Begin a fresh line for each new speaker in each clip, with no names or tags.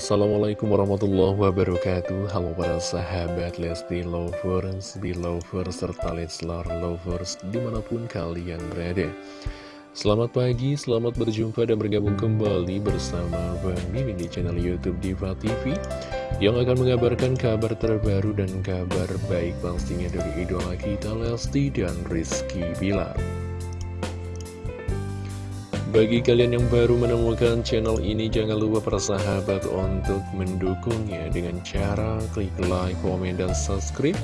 Assalamualaikum warahmatullahi wabarakatuh. Halo para sahabat Lesti Lovers, Belovers, serta Leslar Lovers di mana pun kalian berada. Selamat pagi, selamat berjumpa dan bergabung kembali bersama Bang Mimin di channel Youtube Diva TV Yang akan mengabarkan kabar terbaru dan kabar baik pastinya dari idola kita Lesti dan Rizky Bilar bagi kalian yang baru menemukan channel ini, jangan lupa persahabat untuk mendukungnya dengan cara klik like, komen, dan subscribe.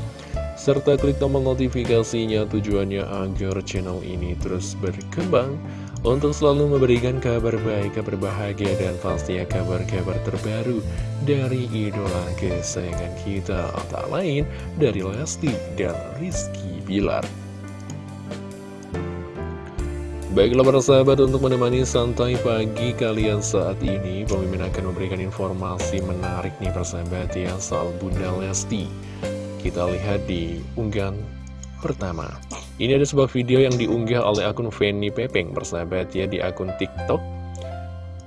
Serta klik tombol notifikasinya tujuannya agar channel ini terus berkembang untuk selalu memberikan kabar baik, kabar bahagia, dan pastinya kabar-kabar terbaru dari idola kesayangan kita. Tak lain dari Lesti dan Rizky Bilar. Baiklah para sahabat untuk menemani santai pagi kalian saat ini Pemimpin akan memberikan informasi menarik nih persahabat ya soal Bunda Lesti. Kita lihat di unggahan pertama. Ini ada sebuah video yang diunggah oleh akun Fanny Pepeng persahabat ya di akun TikTok.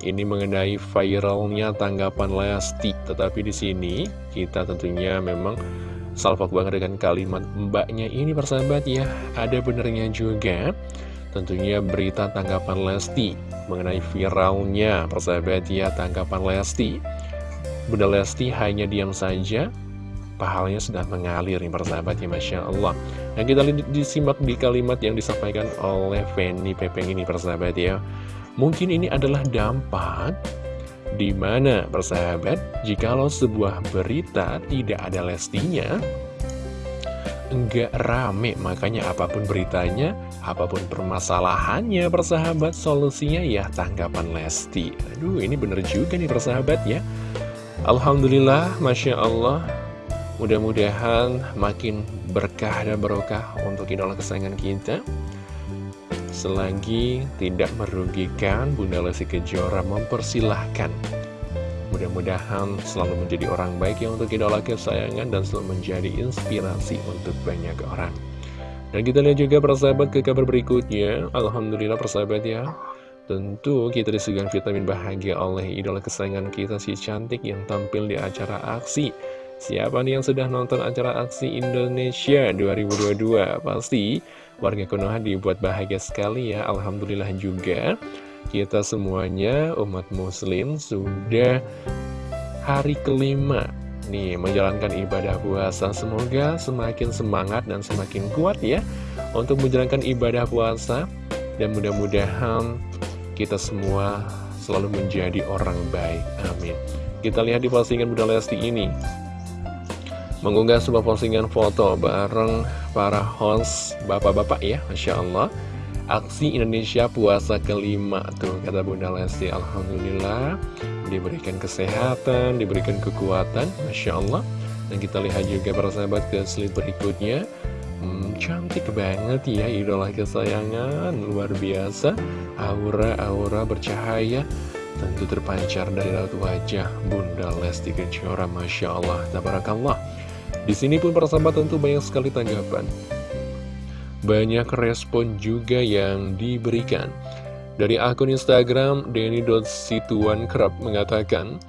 Ini mengenai viralnya tanggapan Lesti. Tetapi di sini kita tentunya memang salvok banget dengan kalimat mbaknya ini persahabat ya. Ada benernya juga Tentunya berita tanggapan Lesti mengenai viralnya persahabat ya tanggapan Lesti. Bunda Lesti hanya diam saja, pahalanya sudah mengalir nih persahabat ya Masya Allah. Nah kita disimak di kalimat yang disampaikan oleh Fanny Pepeng ini persahabat ya. Mungkin ini adalah dampak di mana persahabat, jikalau sebuah berita tidak ada Lestinya, enggak rame Makanya apa pun beritanya, apa pun permasalahannya persahabat Solusinya ya tanggapan Lesti. Aduh ini bener juga nih persahabat ya. Alhamdulillah, Masya Allah Mudah-mudahan makin berkah dan berkah untuk idola kesayangan kita. Selagi tidak merugikan Bunda Lesti Kejora mempersilahkan Mudah-mudahan selalu menjadi orang baik yang untuk idola kesayangan dan selalu menjadi inspirasi untuk banyak orang. Dan kita lihat juga persahabat ke kabar berikutnya. Alhamdulillah persahabat ya. Tentu kita disuguhkan vitamin bahagia oleh idola kesayangan kita si cantik yang tampil di acara aksi. Siapa nih yang sudah nonton acara aksi Indonesia 2022? Pasti warga Konoha dibuat bahagia sekali ya. Alhamdulillah juga kita semuanya umat muslim sudah hari kelima nih menjalankan ibadah puasa. Semoga semakin semangat dan semakin kuat ya untuk menjalankan ibadah puasa. Dan mudah-mudahan kita semua selalu menjadi orang baik. Amin. Kita lihat di postingan Bunda Lesti ini. Mengunggah sebuah postingan foto bareng para host bapak-bapak ya Masya Allah aksi Indonesia puasa kelima tuh kata Bunda Lesti. Alhamdulillah diberikan kesehatan diberikan kekuatan Masya Allah. Dan kita lihat juga para sahabat ke slide berikutnya. Hmm, cantik banget ya idola kesayangan. Luar biasa aura-aura bercahaya. Tentu terpancar dari raut wajah Bunda Lesti Kejora Masya Allah. Tabarakallah. Di sini pun para sahabat tentu banyak sekali tanggapan banyak respon juga yang diberikan. Dari akun Instagram, Denny.situan kerap mengatakan,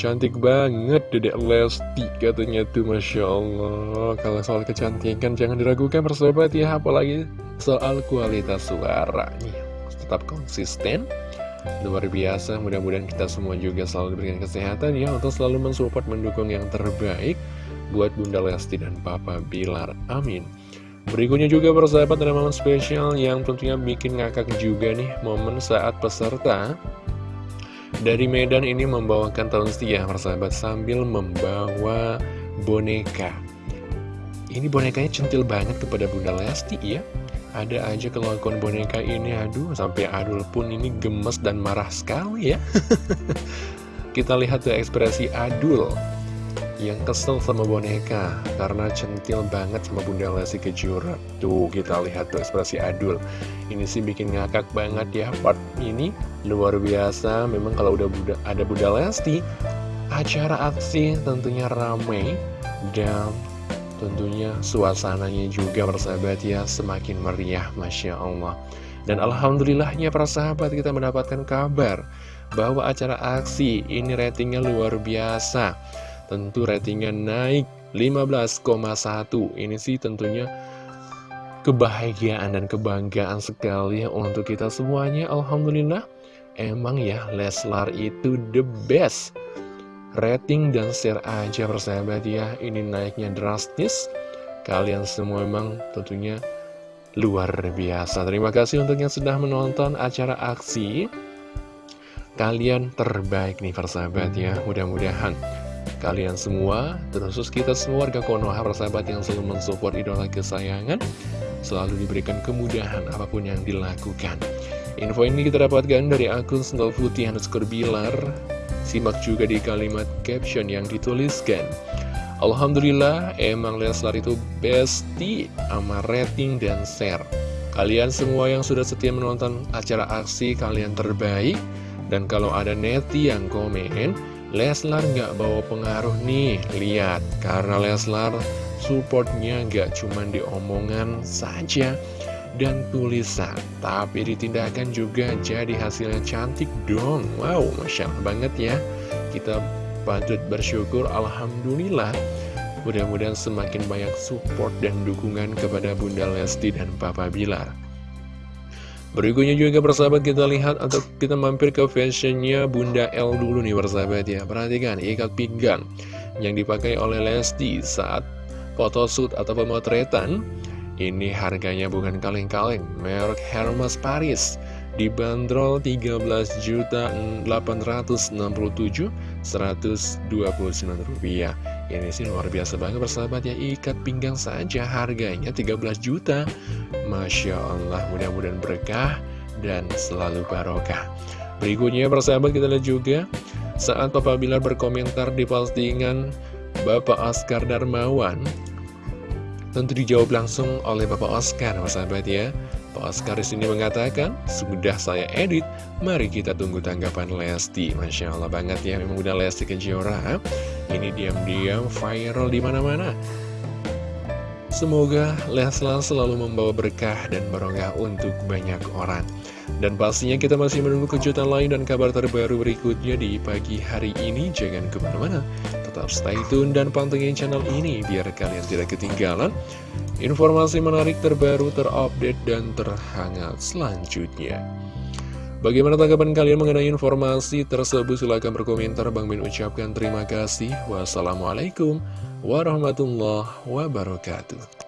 Cantik banget Dedek Lesti katanya tuh Masya Allah. Kalau soal kecantikan jangan diragukan persahabat ya Apalagi soal kualitas suara nih Tetap konsisten. Luar biasa mudah-mudahan kita semua juga selalu diberikan kesehatan ya Untuk selalu mensupport mendukung yang terbaik Buat Bunda Lesti dan Papa Bilar. Amin Berikutnya juga persahabat ada momen spesial yang tentunya bikin ngakak juga nih Momen saat peserta dari Medan ini membawakan tahun setia persahabat sambil membawa boneka. Ini bonekanya centil banget kepada Bunda Lesti ya. Ada aja kelakuan boneka ini aduh sampai Adul pun ini gemes dan marah sekali ya. Kita lihat tuh ekspresi Adul yang kesel sama boneka karena centil banget sama Bunda Lesti Kejora. Tuh kita lihat tuh ekspresi Adul. Ini sih bikin ngakak banget ya part ini luar biasa. Memang kalau udah Bunda, ada Bunda Lesti, acara aksi tentunya ramai dan tentunya suasananya juga persahabat ya semakin meriah Masya Allah. Dan Alhamdulillahnya para sahabat kita mendapatkan kabar Bahwa acara aksi ini ratingnya luar biasa Tentu ratingnya naik 15,1 Ini sih tentunya kebahagiaan dan kebanggaan sekali untuk kita semuanya. Alhamdulillah Emang ya Leslar itu the best. Rating dan share aja persahabat ya Ini naiknya drastis. Kalian semua memang tentunya luar biasa. Terima kasih untuk yang sudah menonton acara aksi. Kalian terbaik nih persahabat ya Mudah-mudahan kalian semua Terus kita semua warga Konoha persahabat yang selalu mensupport idola kesayangan Selalu diberikan kemudahan apa pun yang dilakukan Info ini kita dapatkan dari akun Sendal Putih underscore Bilar Simak juga di kalimat caption yang dituliskan Alhamdulillah, emang Leslar itu bestie sama rating dan share. Kalian semua yang sudah setia menonton acara aksi, kalian terbaik. Dan kalau ada neti yang komen, Leslar nggak bawa pengaruh nih, lihat. Karena Leslar supportnya nggak cuma di omongan saja dan tulisan, tapi ditindakan juga jadi hasilnya cantik dong. Wow, Masya Allah banget ya. Kita patut bersyukur Alhamdulillah Mudah-mudahan semakin banyak support dan dukungan kepada Bunda Lesti dan Papa Bilar Berikutnya juga persahabat kita lihat atau kita mampir ke fashionnya Bunda L dulu nih persahabat ya. Perhatikan ikat pinggang yang dipakai oleh Lesti saat photoshoot atau pemotretan. Ini harganya bukan kaleng-kaleng, merek Hermes Paris dibanderol 13.867.129 rupiah. Ini sih luar biasa banget persahabat ya. Ikat pinggang saja harganya 13 juta. Masya Allah mudah-mudahan berkah dan selalu barokah. Berikutnya persahabat kita lihat juga. Saat Papa Bilar berkomentar di postingan Bapak Oscar Darmawan tentu dijawab langsung oleh Bapak Oscar persahabat ya Pak Oscar sini mengatakan, sudah saya edit, mari kita tunggu tanggapan Lesti. Masya Allah banget ya, memang udah Lesti Kejora. Ini diam-diam viral di mana-mana. Semoga Leslar selalu membawa berkah dan barokah untuk banyak orang. Dan pastinya kita masih menunggu kejutan lain dan kabar terbaru berikutnya di pagi hari ini. Jangan ke mana-mana, tetap stay tune dan pantengin channel ini biar kalian tidak ketinggalan informasi menarik terbaru, terupdate, dan terhangat selanjutnya. Bagaimana tanggapan kalian mengenai informasi tersebut? Silahkan berkomentar. Bang Min ucapkan terima kasih. Wassalamualaikum warahmatullahi wabarakatuh.